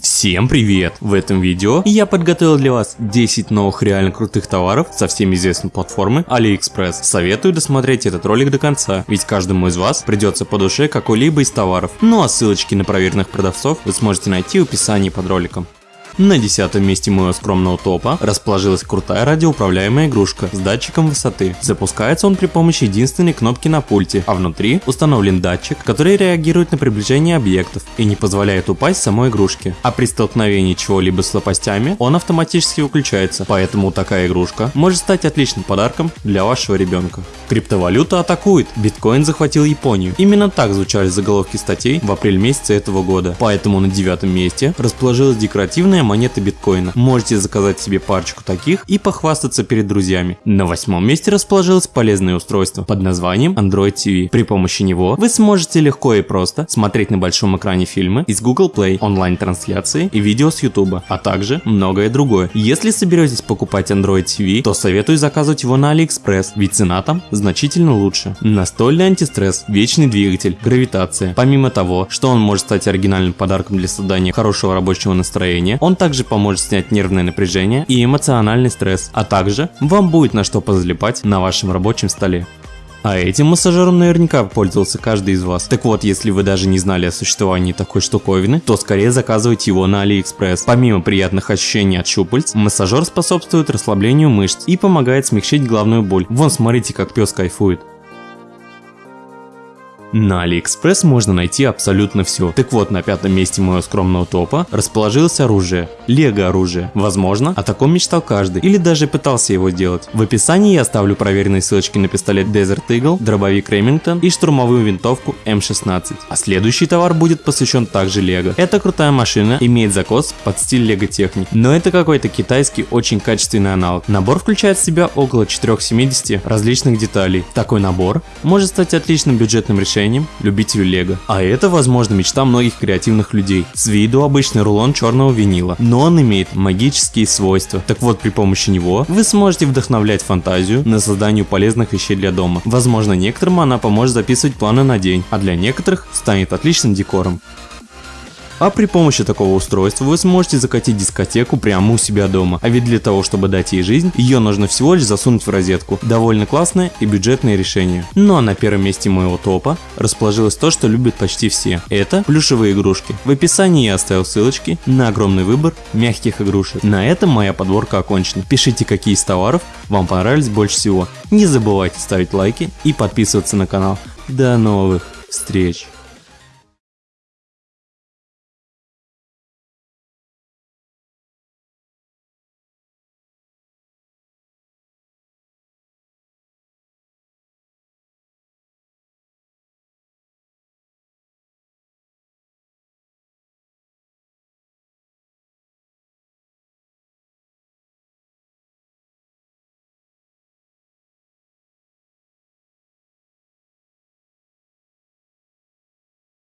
Всем привет! В этом видео я подготовил для вас 10 новых реально крутых товаров со всеми известной платформы AliExpress. Советую досмотреть этот ролик до конца, ведь каждому из вас придется по душе какой-либо из товаров. Ну а ссылочки на проверенных продавцов вы сможете найти в описании под роликом. На десятом месте моего скромного топа расположилась крутая радиоуправляемая игрушка с датчиком высоты. Запускается он при помощи единственной кнопки на пульте, а внутри установлен датчик, который реагирует на приближение объектов и не позволяет упасть самой игрушке. А при столкновении чего-либо с лопастями он автоматически выключается, поэтому такая игрушка может стать отличным подарком для вашего ребенка. Криптовалюта атакует, биткоин захватил Японию. Именно так звучали заголовки статей в апреле месяце этого года. Поэтому на девятом месте расположилась декоративная монеты биткоина. Можете заказать себе парочку таких и похвастаться перед друзьями. На восьмом месте расположилось полезное устройство под названием Android TV. При помощи него вы сможете легко и просто смотреть на большом экране фильмы из Google Play, онлайн-трансляции и видео с YouTube, а также многое другое. Если соберетесь покупать Android TV, то советую заказывать его на AliExpress, ведь цена там значительно лучше. Настольный антистресс, вечный двигатель, гравитация. Помимо того, что он может стать оригинальным подарком для создания хорошего рабочего настроения, он также поможет снять нервное напряжение и эмоциональный стресс, а также вам будет на что позалипать на вашем рабочем столе. А этим массажером наверняка пользовался каждый из вас. Так вот, если вы даже не знали о существовании такой штуковины, то скорее заказывайте его на AliExpress. Помимо приятных ощущений от щупальц, массажер способствует расслаблению мышц и помогает смягчить главную боль. Вон смотрите, как пес кайфует. На AliExpress можно найти абсолютно все. Так вот, на пятом месте моего скромного топа расположилось оружие. Лего оружие. Возможно, о таком мечтал каждый, или даже пытался его делать. В описании я оставлю проверенные ссылочки на пистолет Desert Eagle, дробовик Remington и штурмовую винтовку М16. А следующий товар будет посвящен также Лего. Эта крутая машина имеет закос под стиль Лего техник, но это какой-то китайский очень качественный аналог. Набор включает в себя около 470 различных деталей. Такой набор может стать отличным бюджетным решением решением любителю лего. А это, возможно, мечта многих креативных людей. С виду обычный рулон черного винила, но он имеет магические свойства. Так вот, при помощи него вы сможете вдохновлять фантазию на создание полезных вещей для дома. Возможно, некоторым она поможет записывать планы на день, а для некоторых станет отличным декором. А при помощи такого устройства вы сможете закатить дискотеку прямо у себя дома. А ведь для того, чтобы дать ей жизнь, ее нужно всего лишь засунуть в розетку. Довольно классное и бюджетное решение. Ну а на первом месте моего топа расположилось то, что любят почти все. Это плюшевые игрушки. В описании я оставил ссылочки на огромный выбор мягких игрушек. На этом моя подборка окончена. Пишите, какие из товаров вам понравились больше всего. Не забывайте ставить лайки и подписываться на канал. До новых встреч!